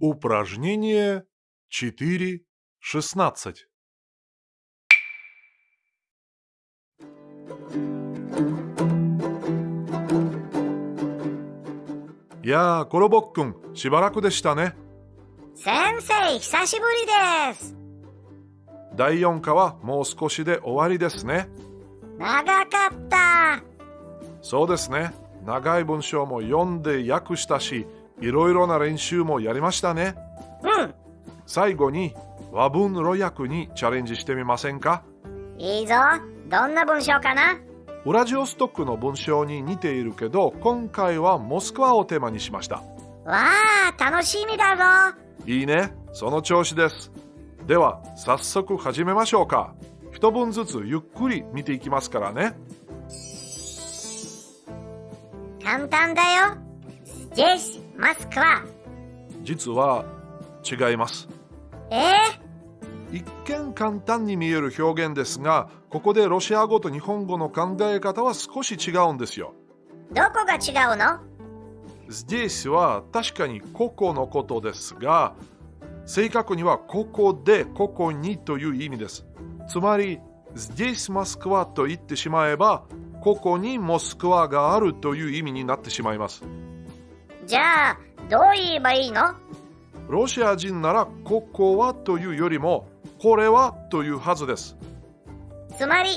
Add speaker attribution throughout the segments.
Speaker 1: Упражнение 4.16. Яー、コロボッくん、しばらくでしたね。
Speaker 2: 先生、久しぶりです。
Speaker 1: 第4課はもう少しで終わりですね。
Speaker 2: 長かった。
Speaker 1: そうですね。長い文章も読んで訳したし、 いろいろな練習もやりましたね。
Speaker 2: うん、
Speaker 1: 最後に和文路訳にチャレンジしてみませんか
Speaker 2: いいぞ。どんな文章かな
Speaker 1: ウラジオストックの文章に似ているけど、今回はモスクワをテーマにしました。
Speaker 2: わあ、楽しみだぞ。
Speaker 1: いいね。その調子です。では、早速始めましょうか。一文ずつゆっくり見ていきますからね。
Speaker 2: 簡単だよ。Здесь Москва。
Speaker 1: 実は違います。
Speaker 2: え
Speaker 1: 一見簡単に見える表現ですが、ここでロシア語と日本語の考え方は少し違うんですよ。
Speaker 2: ー、どこが違うの
Speaker 1: Здесь は確かにここのことですが、正確にはここでここにという意味です。つまり、Здесь Москва と言ってしまえば、ここにモスクワがあるという意味になってしまいます。
Speaker 2: じゃあ、どう言えばいいの？
Speaker 1: ロシア人ならここはというよりも、これはというはずです。
Speaker 2: つまり、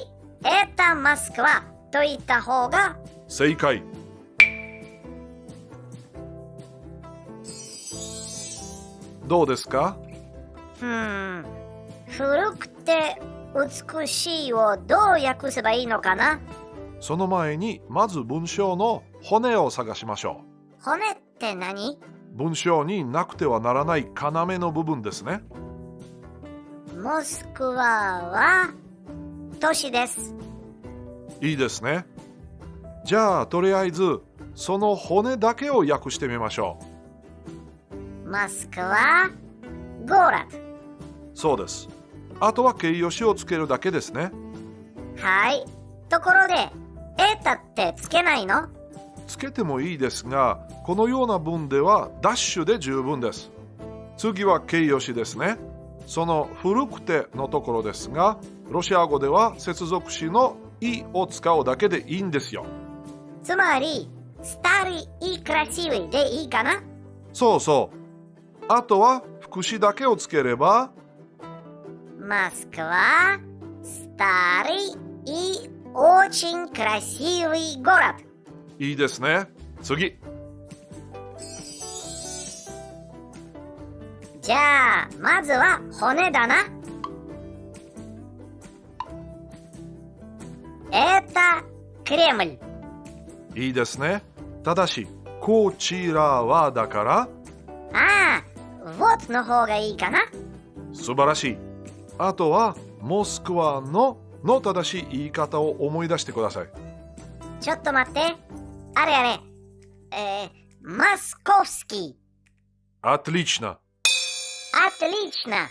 Speaker 2: エタマスクワと言った方が、
Speaker 1: 正解。どうですか？
Speaker 2: ふーん、古くて美しいをどう訳せばいいのかな？
Speaker 1: その前にまず文章の骨を探しましょ
Speaker 2: 骨って何？
Speaker 1: う。文章になくてはならない要の部分ですね。
Speaker 2: モスクワは都市です。
Speaker 1: いいですね。じゃあとりあえずその骨だけを訳してみましょ
Speaker 2: モスクワ、ゴーラ
Speaker 1: う。そうです。あとは形容詞をつけるだけですね。
Speaker 2: はい。ところで、エタってつけないの？
Speaker 1: つけてもいいですが、このような文ではダッシュで十分です。次は形容詞ですね。その古くてのところですが、ロシア語では接続詞のいを使うだけでいいんですよ。
Speaker 2: つまり、スタリイクラシウイでいいかな
Speaker 1: そうそう。あとは副詞だけをつければ、
Speaker 2: モスクワ、スタリイ、очень красивый город。
Speaker 1: いいですね。次。
Speaker 2: じゃあまずは骨だな。えたクレムル
Speaker 1: いいですね。ただしこちらはだから。
Speaker 2: ああ what の方がいいかな。
Speaker 1: 素晴らしい。あとはモスクワのの正しい言い方を思い出してください。
Speaker 2: ちょっと待って。あれあれ。えー、モスコフスキ
Speaker 1: Отлично.
Speaker 2: ー。Отлично。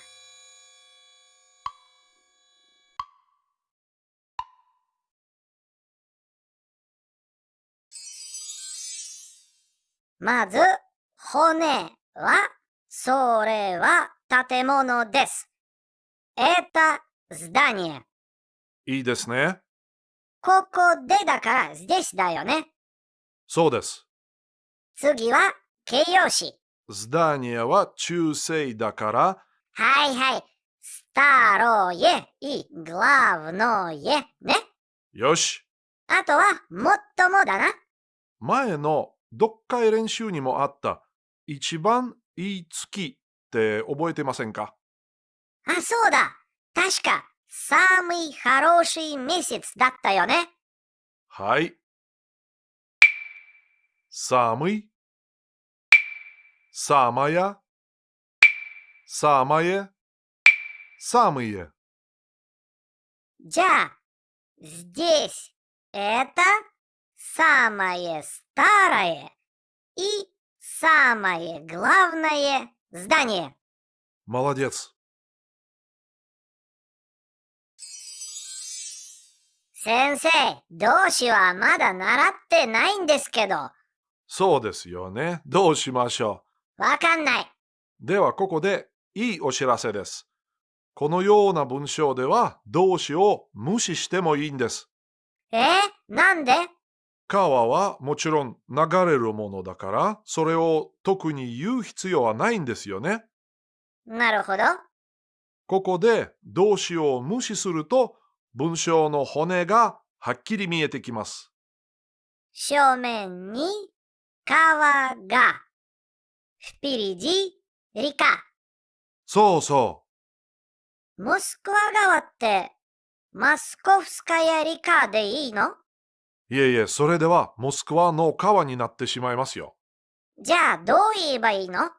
Speaker 2: まず、骨は、それは建物です。Это здание。
Speaker 1: いいですね。
Speaker 2: ここでだから、здесьだよね。
Speaker 1: そうです。
Speaker 2: 次は、形容詞。
Speaker 1: Здание は中性だから、
Speaker 2: はいはい。старое и главное ね。
Speaker 1: よし。
Speaker 2: あとは、もっともだな。
Speaker 1: 前の読解練習にもあった一番いい月って覚えてませんか
Speaker 2: あ、そうだ。確か、самый хороший месяц だったよね。
Speaker 1: はい。 Самый, самая, самое, самые.
Speaker 2: じゃあ、здесь это самое старое и самое главное здание.
Speaker 1: Молодец.
Speaker 2: 先生、動詞はまだ習ってないんですけど、
Speaker 1: そうですよね。どうしましょ
Speaker 2: わかんない。
Speaker 1: ではここでいいお知らせです。このような文章では動詞を無視してもいいんです。
Speaker 2: えー、なんで？
Speaker 1: 川はもちろん流れるものだから、それを特に言う必要はないんですよね。
Speaker 2: なるほど。
Speaker 1: ここで動詞を無視すると文章の骨がはっきり見えてきます。
Speaker 2: 正面に川が。впереди река。
Speaker 1: そうそ
Speaker 2: モスクワ川ってマスコフスカヤリカでいいの
Speaker 1: う。いえいえ、それではモスクワの川になってしまいますよ。
Speaker 2: じゃあどう言えばいいの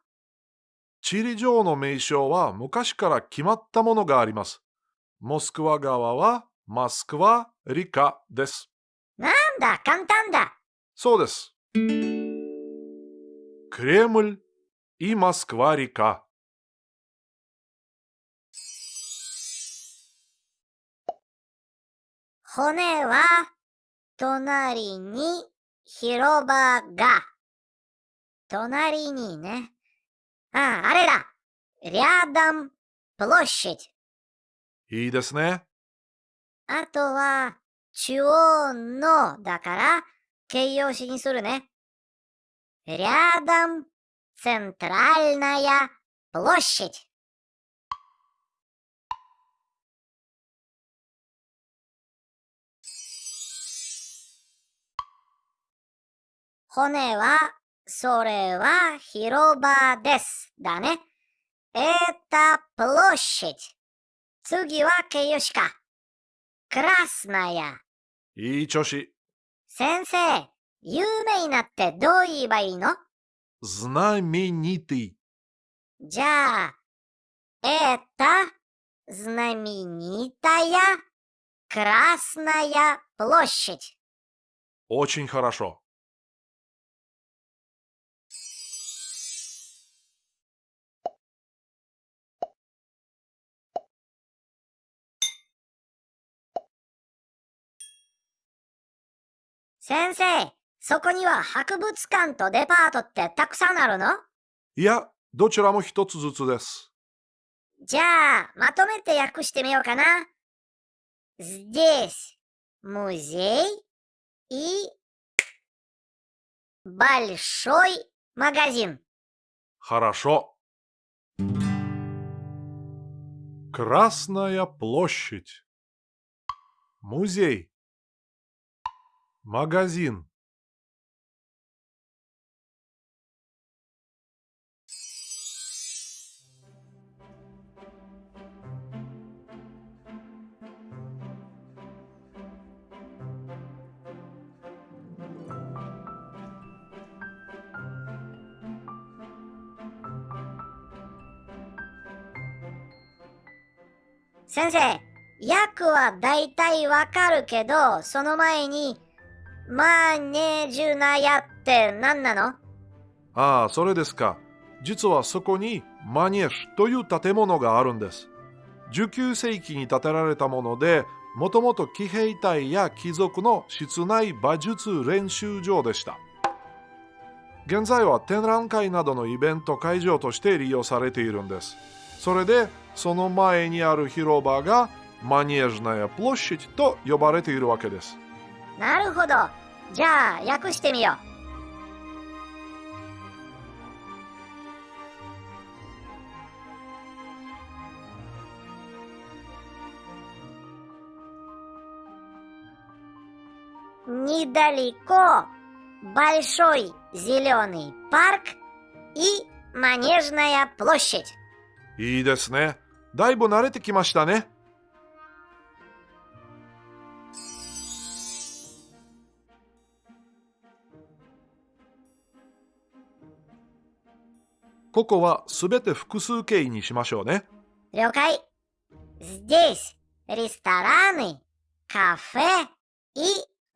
Speaker 1: 地理上の名称は昔から決まったものがあります。モスクワ川はマスクワリカです。
Speaker 2: なんだ、簡単だ。
Speaker 1: そうです。 クレムルи Москва река。
Speaker 2: 骨は隣に広場が。隣にね。あ、あれだ。рядом площадь。
Speaker 1: いいですね。
Speaker 2: あとは、中央のだから、形容詞にするね。 рядом центральная площадь。骨は、それは広場です。だね。Это площадь。次は形容詞か。красная。
Speaker 1: いい調子。
Speaker 2: 先生、 有名なってどう言えばいいの
Speaker 1: знаменитый。
Speaker 2: じゃあ、это знаменитая Красная площадь.
Speaker 1: Очень хорошо.
Speaker 2: 先生、 そこには博物館とデパートってたくさんあるの
Speaker 1: いや、どちらも一つずつです。
Speaker 2: じゃあ、まとめて訳してみようかな。Здесь музей и большой магазин.
Speaker 1: Хорошо. Красная площадь. Музей. Магазин. —
Speaker 2: 先生、訳はだいたいわかるけど、その前に、マネジュナヤって何なの？
Speaker 1: ああ、それですか。実はそこにマニエシという建物があるんです。19世紀に建てられたもので、もともと騎兵隊や貴族の室内馬術練習場でした。現在は展覧会などのイベント会場として利用されているんです。それで、その前にある広場がマニエジナやプロッシチと呼ばれているわけです。
Speaker 2: なるほど。じゃあ、訳してみよう。Недалеко большой зеленый парк и манежная площадь.
Speaker 1: いいですね。 だいぶ慣れてきましたね。ここはすべて複数形にしましょうね。
Speaker 2: 了解。Здесь рестораны, кафе и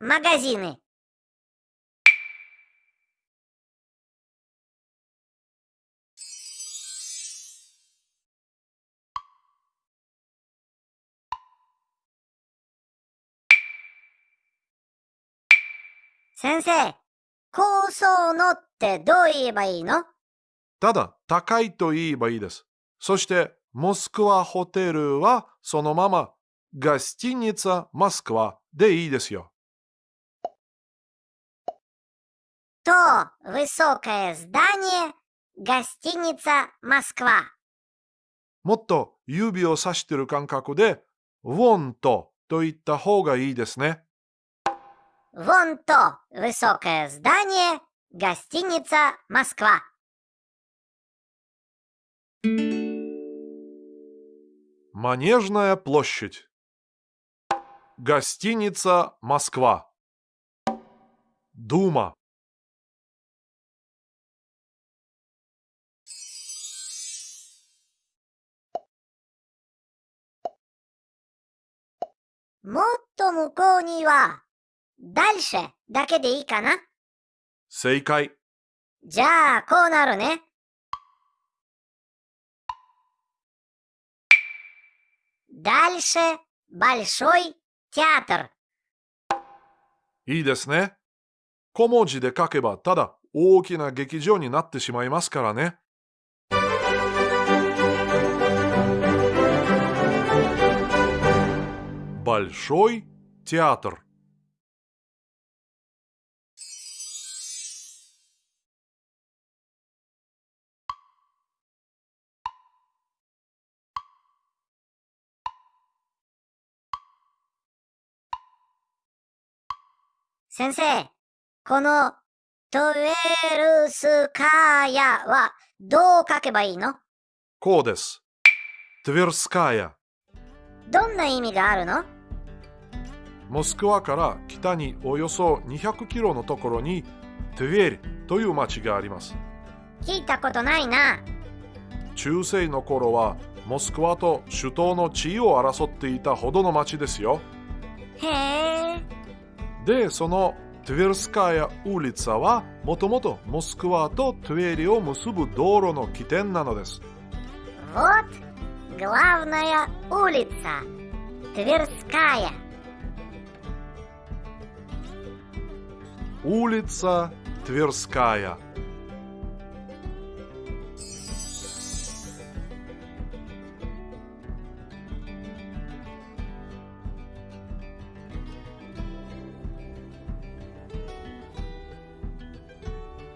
Speaker 2: магазины. 先生、高層のってどう言えばいいの
Speaker 1: ただ高いと言えばいいです。そして、モスクワホテルはそのまま、ガスティニツァ・モスクワでいいですよ。
Speaker 2: То высокое здание гостиница Москва.
Speaker 1: もっと指を指してる感覚で、ウォンとと言った方がいいですね。
Speaker 2: Вон то высокое здание, гостиница «Москва».
Speaker 1: Манежная площадь. Гостиница «Москва». Дума.
Speaker 2: Мотто мукоу ва дальше だけでいいかな
Speaker 1: 正解。
Speaker 2: じゃあ、こうなるね。Дальше большой театр.
Speaker 1: いいですね。小文字で書けばただ大きな劇場になってしまいますからね。Большой театр.
Speaker 2: 先生、このトゥエルスカーヤはどう書けばいいの？
Speaker 1: こうです。トゥエルスカーヤ。
Speaker 2: どんな意味があるの？
Speaker 1: モスクワから北におよそ200キロのところにトゥエルという町があります。
Speaker 2: 聞いたことないな。
Speaker 1: 中世の頃はモスクワと首都の地位を争っていたほどの町ですよ。
Speaker 2: へえ。
Speaker 1: で、そのトゥエルスカヤウリツァはもともとモスクワとトゥエリを結ぶ道路の起点なのです。
Speaker 2: Вот главная улица. Тверская.
Speaker 1: ウリ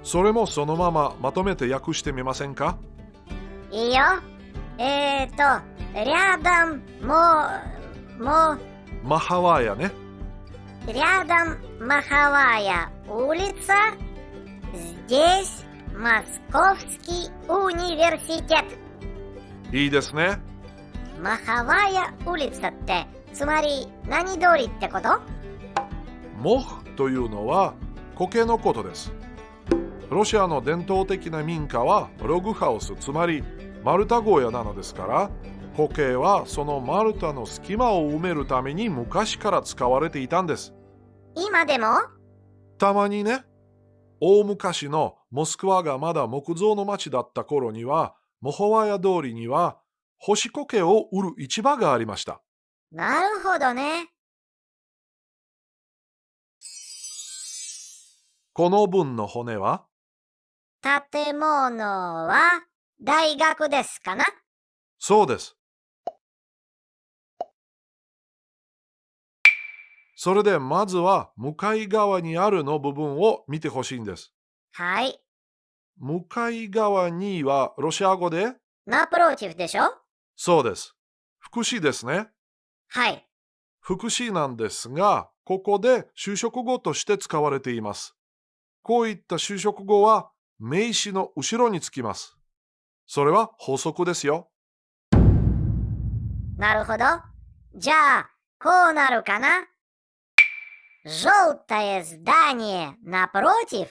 Speaker 1: それもそのまままとめて訳してみませんか
Speaker 2: いいよ。えーと、рядом, мо, мо,
Speaker 1: マハワヤね。
Speaker 2: рядом Маховая улица. Здесь Московский университет.
Speaker 1: いいですね。
Speaker 2: Маховая улица って、つまり何通りってこと
Speaker 1: モフというのは苔のことです。 ロシアの伝統的な民家はログハウス、つまり丸太小屋なのですから、苔はその丸太の隙間を埋めるために昔から使われていたんです。
Speaker 2: 今でも？
Speaker 1: たまにね、大昔のモスクワがまだ木造の町だった頃には、モホワヤ通りには干し苔を売る市場がありました。
Speaker 2: なるほどね。
Speaker 1: この分の骨は
Speaker 2: 建物は大学ですかな？
Speaker 1: そうです。それでまずは向かい側にあるの部分を見てほしいんです。
Speaker 2: はい。
Speaker 1: 向かい側にはロシア語で？
Speaker 2: ナプロティフでしょ？
Speaker 1: そうです。福祉ですね。
Speaker 2: はい。
Speaker 1: 福祉なんですが、ここで就職語として使われています。こういった就職語は名詞の後ろにつきます。それは法則ですよ。
Speaker 2: なるほど。じゃあ、こうなるかな Желтое здание напротив.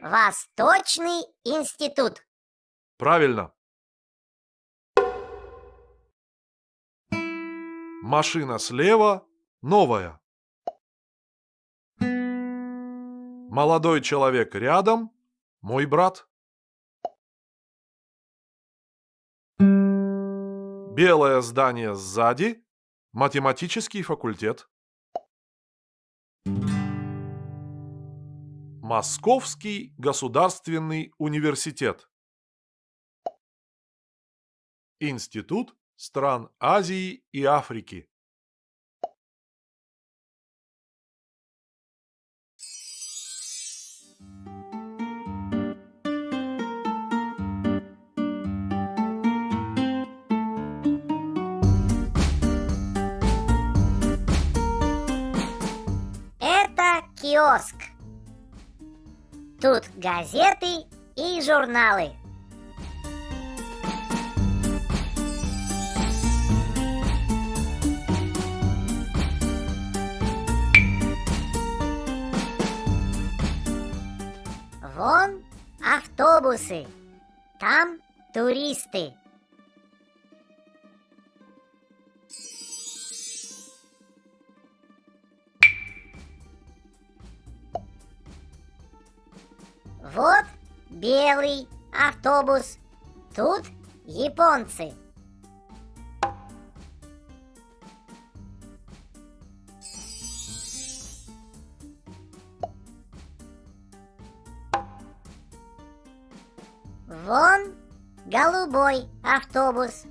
Speaker 2: Восточный институт.
Speaker 1: Правильно. Машина слева новая. Молодой человек рядом Мой брат? Белое здание сзади. Математический факультет. Московский государственный университет. Институт стран Азии и Африки.
Speaker 2: Киоск. Тут газеты и журналы. Вон автобусы. Там туристы. Вот белый автобус. Тут японцы. Вон голубой автобус.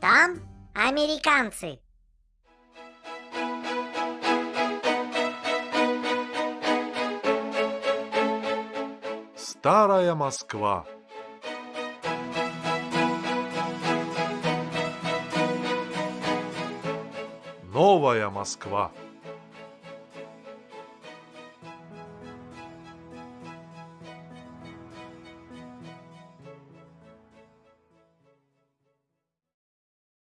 Speaker 2: Там американцы.
Speaker 1: Старая Москва. Новая Москва.